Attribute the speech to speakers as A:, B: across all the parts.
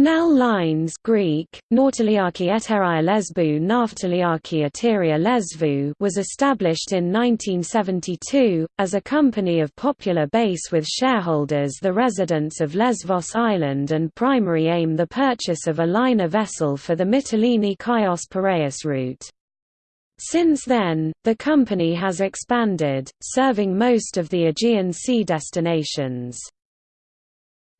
A: Nel lines Greek, Nautiliaki Eteria Naftaliaki Eteria Lesvou was established in 1972, as a company of popular base with shareholders the residents of Lesvos Island and primary aim the purchase of a liner vessel for the Mytilene-Chios Piraeus route. Since then, the company has expanded, serving most of the Aegean Sea destinations.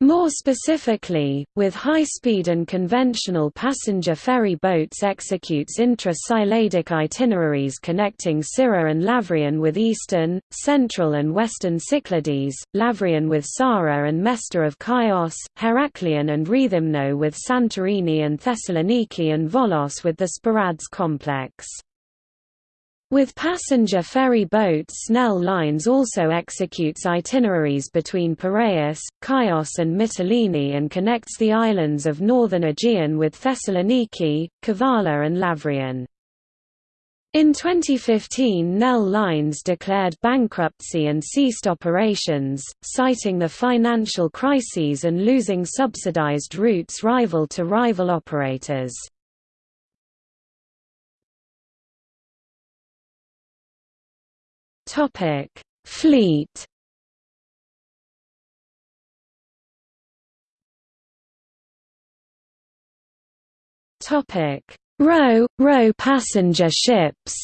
A: More specifically, with high-speed and conventional passenger ferry boats executes intra-Cycladic itineraries connecting Syra and Lavrion with eastern, central and western Cyclades, Lavrion with Psara and Mesta of Chios, Heraklion and Rethymno with Santorini and Thessaloniki and Volos with the Sporades complex. With passenger ferry boats Nell Lines also executes itineraries between Piraeus, Chios and Mytilene and connects the islands of northern Aegean with Thessaloniki, Kavala and Lavrion. In 2015 Nell Lines declared bankruptcy and ceased operations, citing the financial crises and losing subsidized routes rival to rival operators. Topic: Fleet. Topic: Row row passenger ships.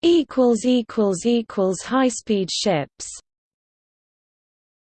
A: Equals equals equals high speed ships.